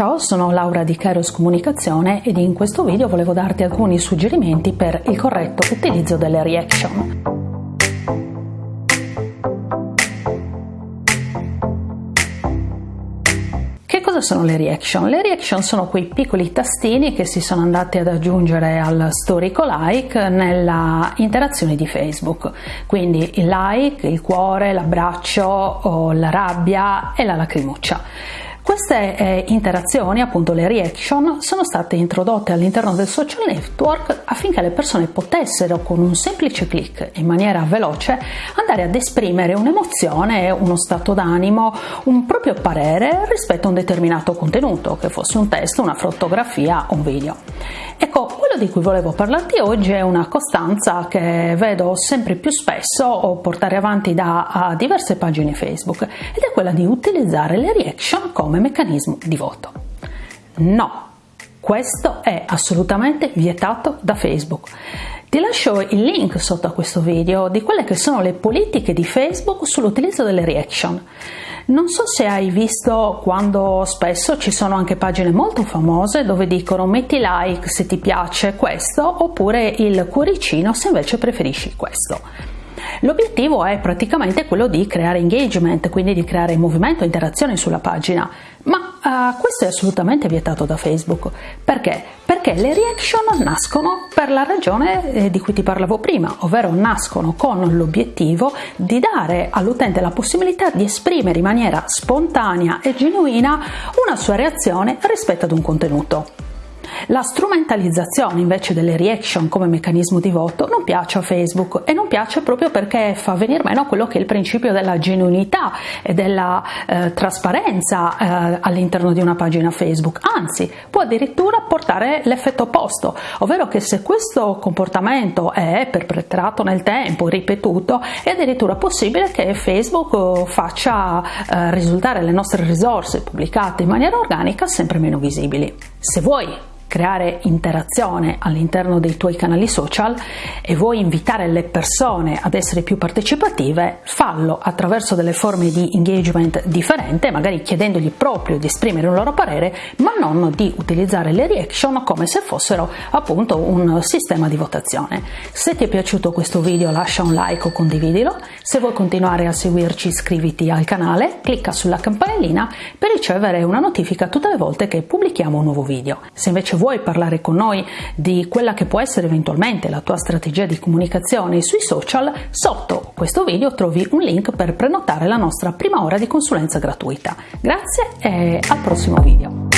Ciao, sono Laura di Kairos Comunicazione ed in questo video volevo darti alcuni suggerimenti per il corretto utilizzo delle reaction. Che cosa sono le reaction? Le reaction sono quei piccoli tastini che si sono andati ad aggiungere al storico like nella interazione di Facebook. Quindi il like, il cuore, l'abbraccio, la rabbia e la lacrimuccia. Queste eh, interazioni, appunto le reaction, sono state introdotte all'interno del social network affinché le persone potessero con un semplice clic in maniera veloce andare ad esprimere un'emozione, uno stato d'animo, un proprio parere rispetto a un determinato contenuto, che fosse un testo, una fotografia o un video. Ecco, quello di cui volevo parlarti oggi è una costanza che vedo sempre più spesso portare avanti da diverse pagine Facebook ed è quella di utilizzare le reaction come meccanismo di voto. No, questo è assolutamente vietato da Facebook. Ti lascio il link sotto a questo video di quelle che sono le politiche di Facebook sull'utilizzo delle reaction. Non so se hai visto quando spesso ci sono anche pagine molto famose dove dicono metti like se ti piace questo oppure il cuoricino se invece preferisci questo. L'obiettivo è praticamente quello di creare engagement, quindi di creare movimento, interazione sulla pagina, ma uh, questo è assolutamente vietato da Facebook. Perché? Perché le reaction nascono per la ragione eh, di cui ti parlavo prima, ovvero nascono con l'obiettivo di dare all'utente la possibilità di esprimere in maniera spontanea e genuina una sua reazione rispetto ad un contenuto. La strumentalizzazione invece delle reaction come meccanismo di voto non piace a Facebook e non piace proprio perché fa venire meno quello che è il principio della genuinità e della eh, trasparenza eh, all'interno di una pagina Facebook, anzi può addirittura portare l'effetto opposto, ovvero che se questo comportamento è perpetrato nel tempo, ripetuto, è addirittura possibile che Facebook faccia eh, risultare le nostre risorse pubblicate in maniera organica sempre meno visibili. Se vuoi creare interazione all'interno dei tuoi canali social e vuoi invitare le persone ad essere più partecipative, fallo attraverso delle forme di engagement differente, magari chiedendogli proprio di esprimere un loro parere, ma non di utilizzare le reaction come se fossero appunto un sistema di votazione. Se ti è piaciuto questo video lascia un like o condividilo, se vuoi continuare a seguirci iscriviti al canale, clicca sulla campanellina per ricevere una notifica tutte le volte che pubblichiamo un nuovo video. Se invece vuoi parlare con noi di quella che può essere eventualmente la tua strategia di comunicazione sui social, sotto questo video trovi un link per prenotare la nostra prima ora di consulenza gratuita. Grazie e al prossimo video.